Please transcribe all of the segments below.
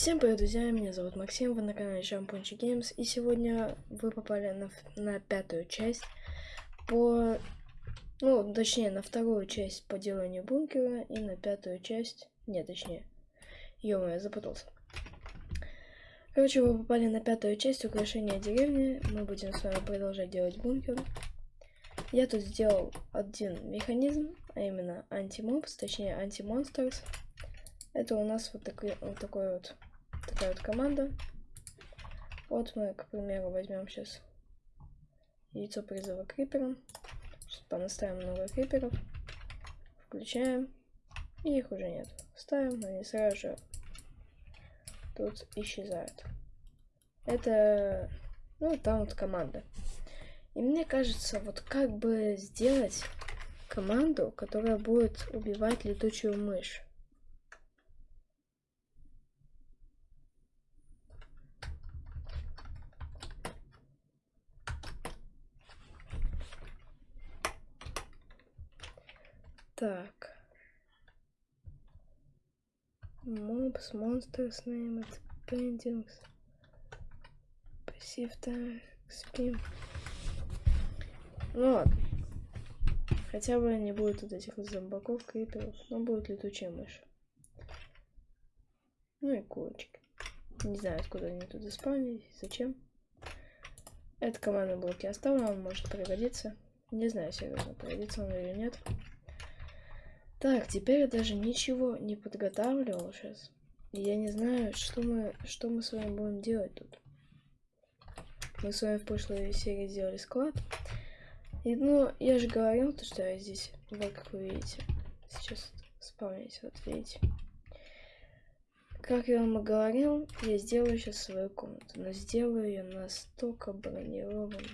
Всем привет, друзья, меня зовут Максим, вы на канале Шампунчи Games, и сегодня вы попали на, на пятую часть по... Ну, точнее, на вторую часть по деланию бункера, и на пятую часть... Нет, точнее, ё я запутался. Короче, вы попали на пятую часть украшения деревни, мы будем с вами продолжать делать бункер. Я тут сделал один механизм, а именно anti-mobs, точнее anti-monsters. Это у нас вот такой вот, такой вот такая вот команда. Вот мы, к примеру, возьмем сейчас яйцо призыва крипером. Сейчас понаставим много криперов. Включаем. И их уже нет. Ставим, они сразу же тут исчезают. Это, ну, там вот команда. И мне кажется, вот как бы сделать команду, которая будет убивать летучую мышь. Так. Mobs, monsters, name it, paintings. Passive spin. Ну ладно. Хотя бы не будет вот этих зомбаков, криперов, но будет летучая мышь. Ну и курочки. Не знаю, откуда они тут заспавнились, зачем. Эта команда блоки оставлена, он может пригодиться. Не знаю, серьезно, пригодится он или нет. Так, теперь я даже ничего не подготавливал сейчас. Я не знаю, что мы, что мы с вами будем делать тут. Мы с вами в прошлой серии сделали склад. И, ну, я же говорил, то, что я здесь, вот как вы видите. Сейчас спавнить, вот видите. Как я вам и говорил, я сделаю сейчас свою комнату. Но сделаю ее настолько бронированной.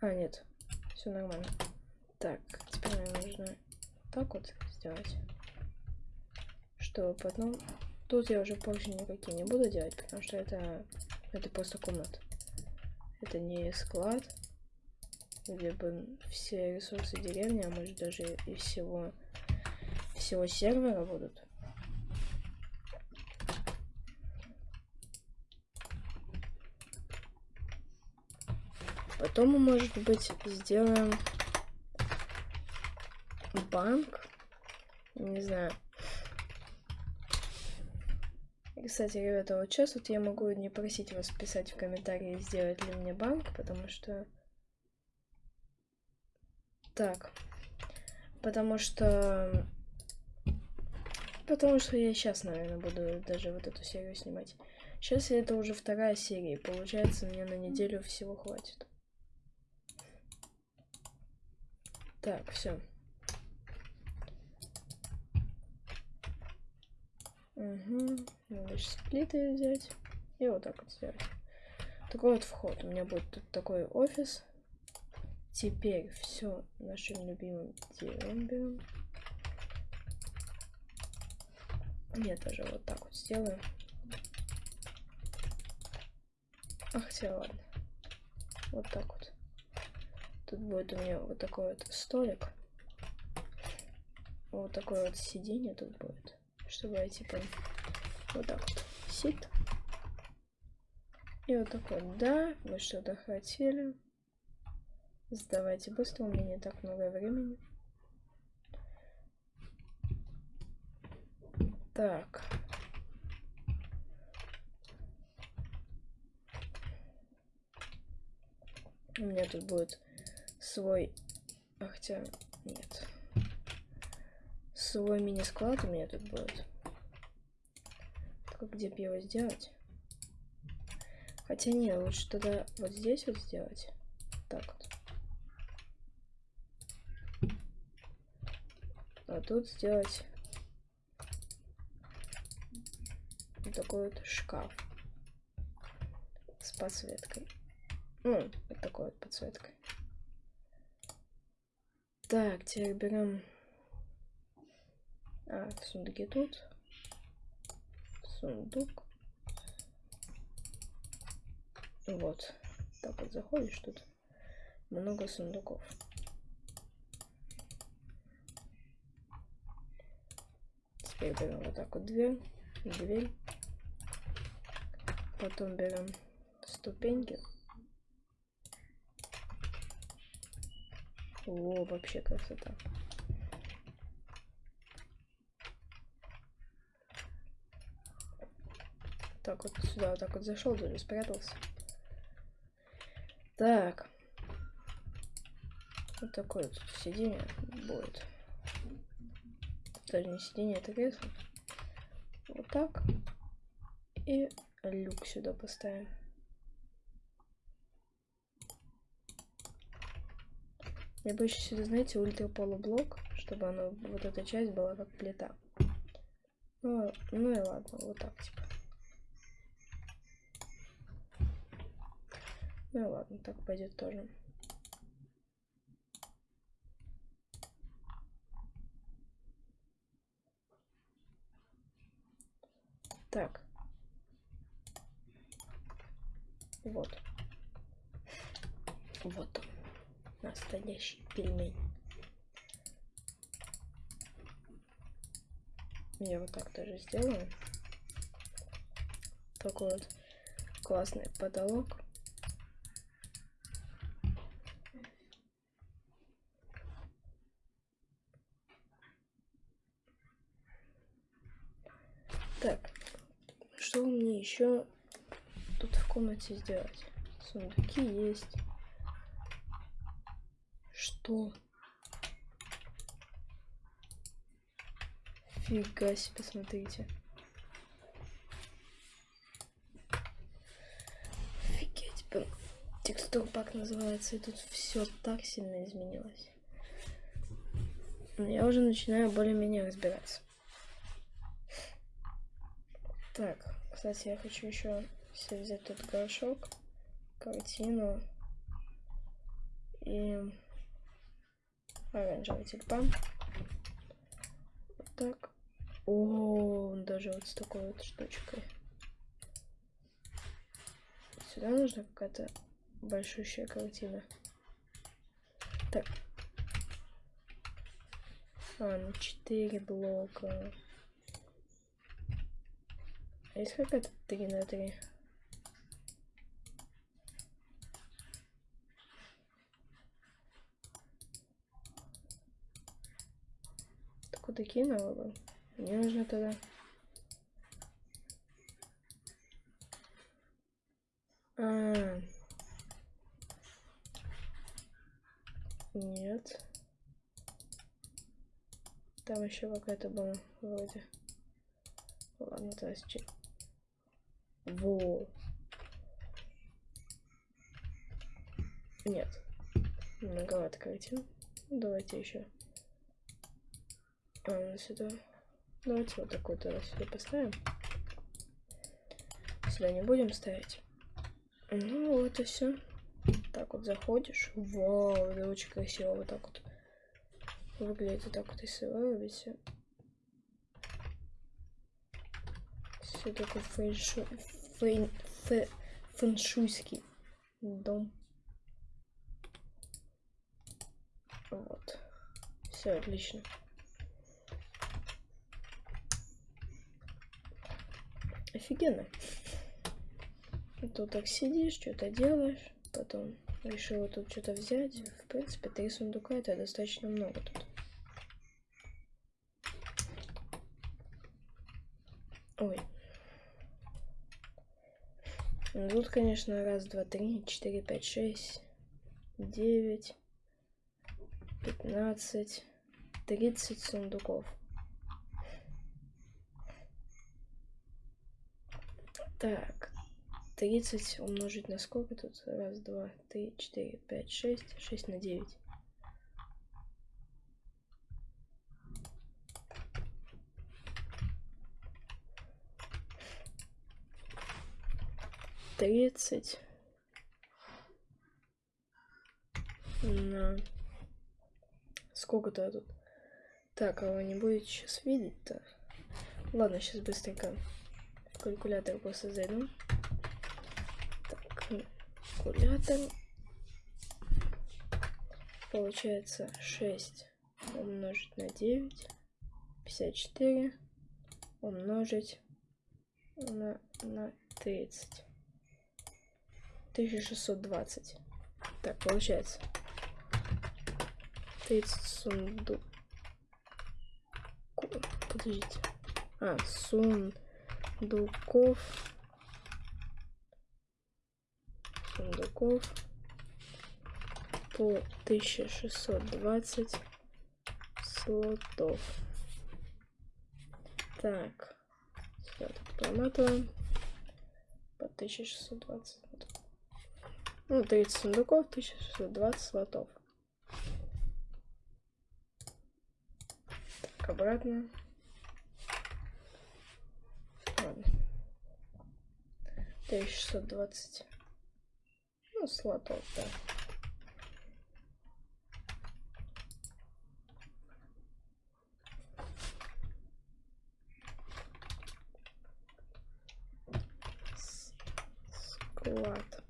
А, нет. Все нормально. Так, теперь нам нужно так вот сделать. Что потом... Тут я уже позже никакие не буду делать, потому что это... Это просто комната. Это не склад, где бы все ресурсы деревни, а может даже и всего, всего сервера будут. Потом мы, может быть, сделаем банк. Не знаю. Кстати, ребята, вот сейчас вот я могу не просить вас писать в комментарии, сделать ли мне банк, потому что... Так. Потому что... Потому что я сейчас, наверное, буду даже вот эту серию снимать. Сейчас это уже вторая серия, получается, мне на неделю всего хватит. Так, все. Угу. Надо плиты взять. И вот так вот сделать. Такой вот вход. У меня будет тут такой офис. Теперь все нашим любимым делом берем. Я даже вот так вот сделаю. Ах, хотя ладно. Вот так вот. Тут будет у меня вот такой вот столик. Вот такое вот сиденье тут будет. Чтобы я типа вот так вот сит. И вот такой, да, вы что-то хотели. Сдавайте быстро, у меня не так много времени. Так. У меня тут будет свой... А хотя... Нет. Свой мини-склад у меня тут будет. Только где бы его сделать? Хотя не, лучше тогда вот здесь вот сделать. Так вот. А тут сделать вот такой вот шкаф с подсветкой. Ну, вот такой вот подсветкой. Так, теперь берем... А, сундуки тут. Сундук. Вот. Так вот заходишь тут. Много сундуков. Теперь берем вот так вот дверь. Дверь. Потом берем ступеньки. О, вообще красота. Так вот сюда вот так вот зашел, даже спрятался. Так. Вот такое вот сиденье будет. Даже не сиденье, это кресло. Вот так. И люк сюда поставим. Я бы еще сюда, знаете, ультраполублок, чтобы оно, вот эта часть была как плита. Ну, ну и ладно, вот так типа. Ну ладно, так пойдет тоже. Так. Вот. Вот он. Настоящий пельмень. Я вот так тоже сделаю. Такой вот классный потолок. Так, что мне еще тут в комнате сделать? Сундуки есть. Что? Фига себе, смотрите. Офигеть, блин. Текстур пак называется, и тут все так сильно изменилось. Но я уже начинаю более-менее разбираться. Так, кстати, я хочу еще взять тут горшок, картину и оранжевый тюльпан. Вот так. О, даже вот с такой вот штучкой. Сюда нужна какая-то большущая картина. Так. А, ну 4 блока. А есть какая-то 3 на 3? Так куда кинула бы? Мне нужно тогда... А, -а, -а. Нет. Там еще какая-то была вроде. Ладно, то есть во. Нет. Многовато картин. Давайте еще. А, сюда. Давайте вот такой тогда сюда поставим. Сюда не будем ставить. Ну вот и все. Так вот заходишь. Вау, это очень красиво. Вот так вот выглядит. Вот так вот если вырубите. Все такой фэншуй фэн, фэ, фэншуйский дом. Вот. Все отлично. Офигенно. Тут так сидишь, что-то делаешь, потом решила тут что-то взять. В принципе, три сундука это достаточно много тут. Ой, ну, тут, конечно, раз, два, три, четыре, пять, шесть. девять, пятнадцать, тридцать сундуков. Так, 30 умножить на сколько тут? Раз, два, три, четыре, пять, шесть. Шесть на девять. Тридцать. На... Сколько-то тут? Так, а вы не будете сейчас видеть-то? Ладно, сейчас быстренько калькулятор просто зайду калькулятор. Получается 6 умножить на 9. 54 умножить на, на 30. 1620. Так, получается. 30 сундук. Подождите. А, сундуков сундуков по 1620 слотов. Так, все тут проматываем по 1620. Ну, 30 сундуков, 1620 слотов. Так, обратно. Ладно. 1620 ну, слотов, да. Склад.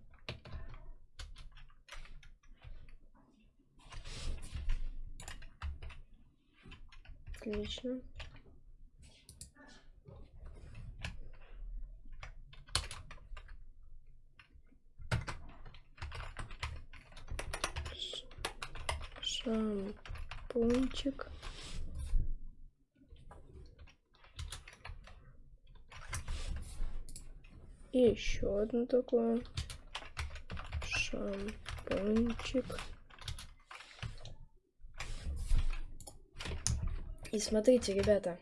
Отлично. Шампунчик. И еще одно такое. Шампунчик. И смотрите, ребята.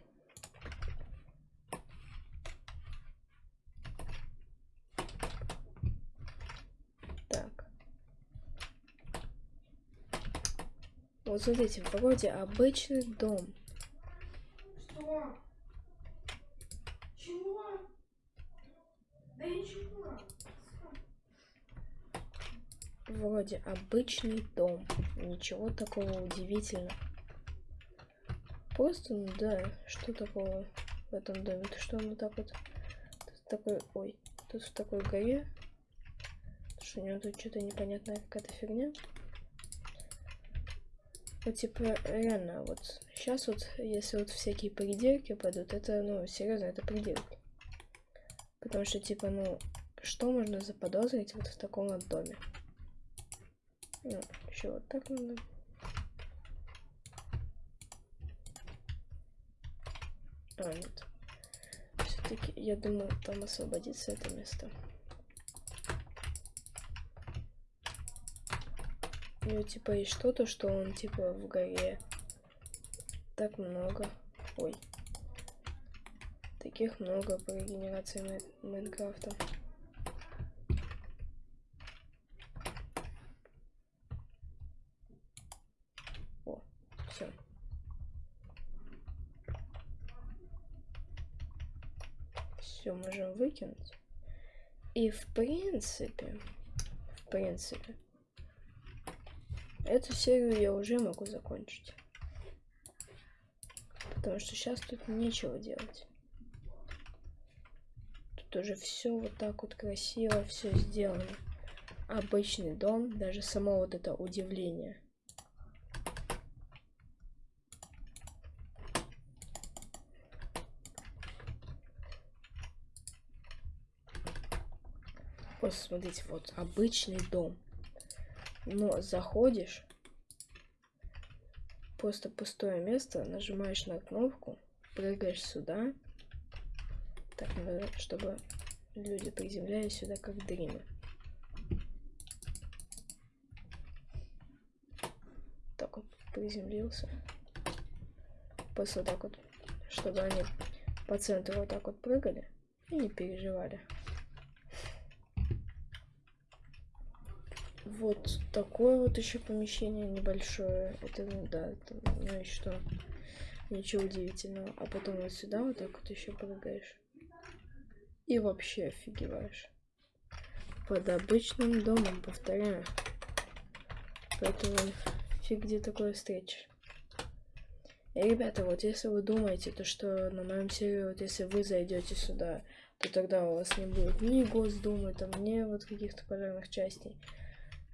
Вот смотрите, в погоде обычный дом. Что? Чего? Да ничего. Вроде обычный дом. Ничего такого удивительного. Просто, ну да, что такого в этом доме? Ты что, он вот так вот... Тут такой... Ой, тут в такой горе. Что у него тут что-то непонятная какая-то фигня. Вот типа реально вот сейчас вот если вот всякие придирки пойдут, это ну серьезно это придирки. Потому что типа ну что можно заподозрить вот в таком вот доме? Ну, еще вот так надо. А, нет. Все-таки, я думаю, там освободится это место. Него типа есть что-то, что он типа в горе. Так много. Ой. Таких много по регенерации Май Майнкрафта. О, все. Все можем выкинуть. И в принципе, в принципе, Эту серию я уже могу закончить. Потому что сейчас тут нечего делать. Тут уже все вот так вот красиво, все сделано. Обычный дом, даже само вот это удивление. Просто смотрите, вот обычный дом. Но заходишь, просто пустое место, нажимаешь на кнопку, прыгаешь сюда. Так, надо, чтобы люди приземлялись сюда как дримы. приземлился. Просто так вот, чтобы они по центру вот так вот прыгали и не переживали. Вот такое вот еще помещение небольшое. Это, да, это, ну и что? Ничего удивительного. А потом вот сюда вот так вот еще прыгаешь. И вообще офигеваешь. Под обычным домом, повторяю. Поэтому фиг где такое встретишь. И, ребята, вот если вы думаете, то что на моем сервере, вот если вы зайдете сюда, то тогда у вас не будет ни Госдумы, там, ни вот каких-то пожарных частей,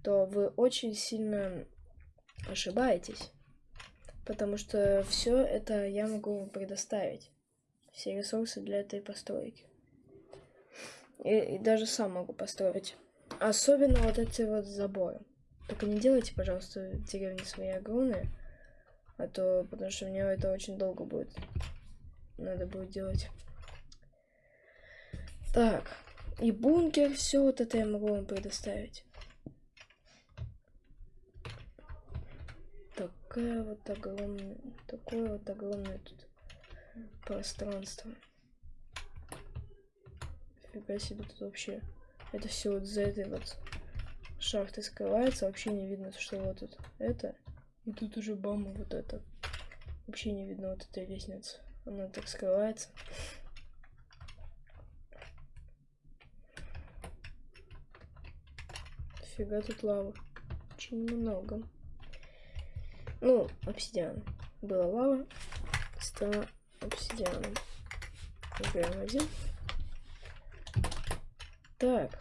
то вы очень сильно ошибаетесь. Потому что все это я могу вам предоставить. Все ресурсы для этой постройки. И, и даже сам могу построить. Особенно вот эти вот заборы. Только не делайте, пожалуйста, деревни свои огромные. А то, потому что мне это очень долго будет. Надо будет делать. Так. И бункер, все вот это я могу вам предоставить. Такая вот огромная, такое вот огромное тут пространство. Фига себе тут вообще. Это все вот за этой вот шахты скрывается. Вообще не видно, что вот тут это. И тут уже бама вот это. Вообще не видно вот этой лестницы. Она так скрывается. Фига тут лава. Очень много. Ну, обсидиан. Была лава. Стала обсидианом. Убираем один. Так.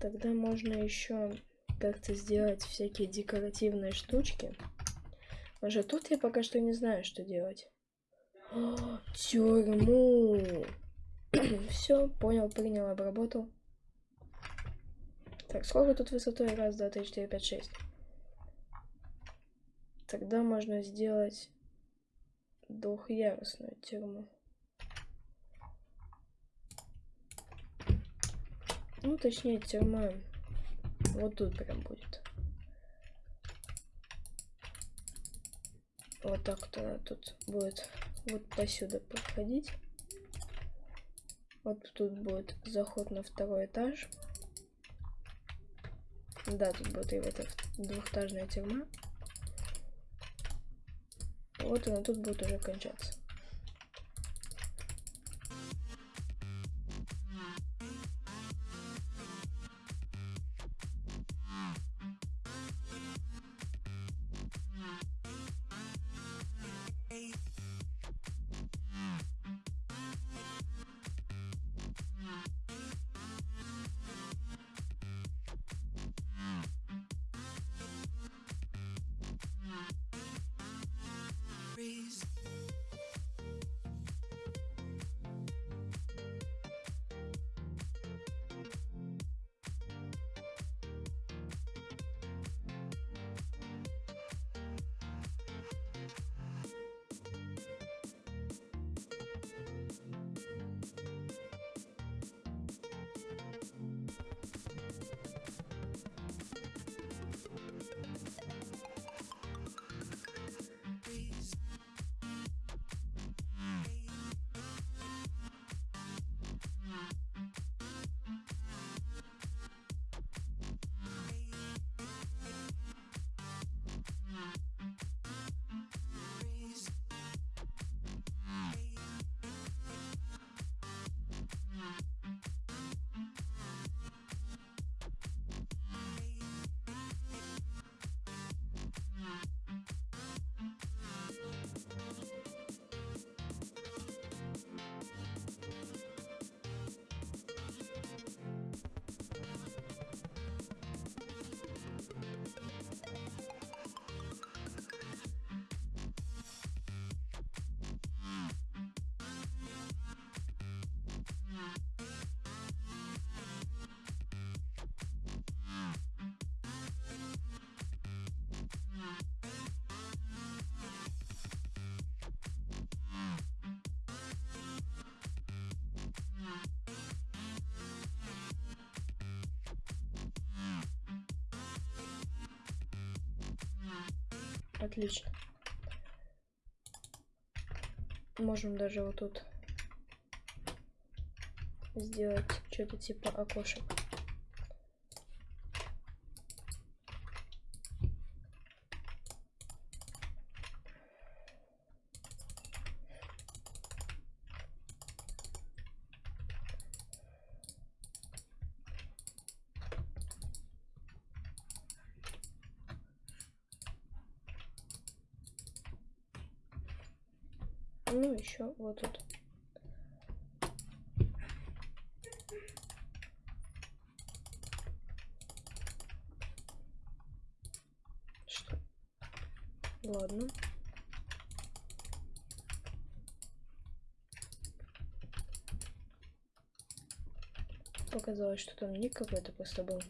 Тогда можно еще как-то сделать всякие декоративные штучки. Уже тут я пока что не знаю, что делать. О, тюрьму! Все, понял, принял, обработал. Так, сколько тут высотой? Раз, два, три, четыре, пять, шесть. Тогда можно сделать двухъярусную тюрьму. Ну, точнее, тюрьма вот тут прям будет. Вот так вот она тут будет вот посюда проходить. Вот тут будет заход на второй этаж. Да, тут будет и вот эта двухэтажная тюрьма. Вот она тут будет уже кончаться. Отлично. Можем даже вот тут сделать что-то типа окошек. Ну, еще вот тут. Что? Ладно. Показалось, что там ник какой-то просто был.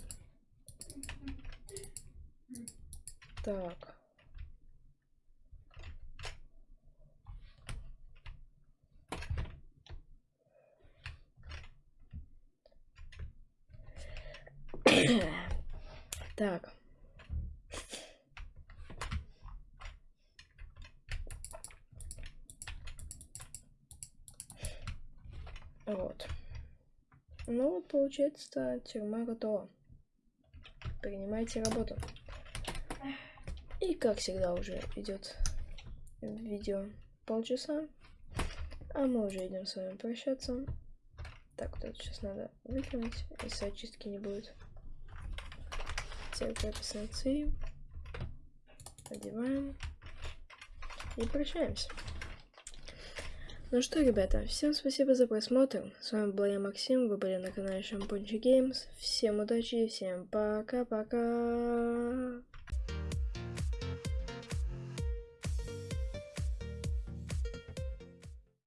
Так. Вот. Ну вот, получается, тюрьма готова. Принимайте работу. И как всегда уже идет видео полчаса. А мы уже идем с вами прощаться. Так, вот это сейчас надо выкинуть, если очистки не будет. Теперь прописано ци. Одеваем. И прощаемся. Ну что, ребята, всем спасибо за просмотр. С вами был я, Максим. Вы были на канале Шампунчи Геймс. Всем удачи, всем пока-пока.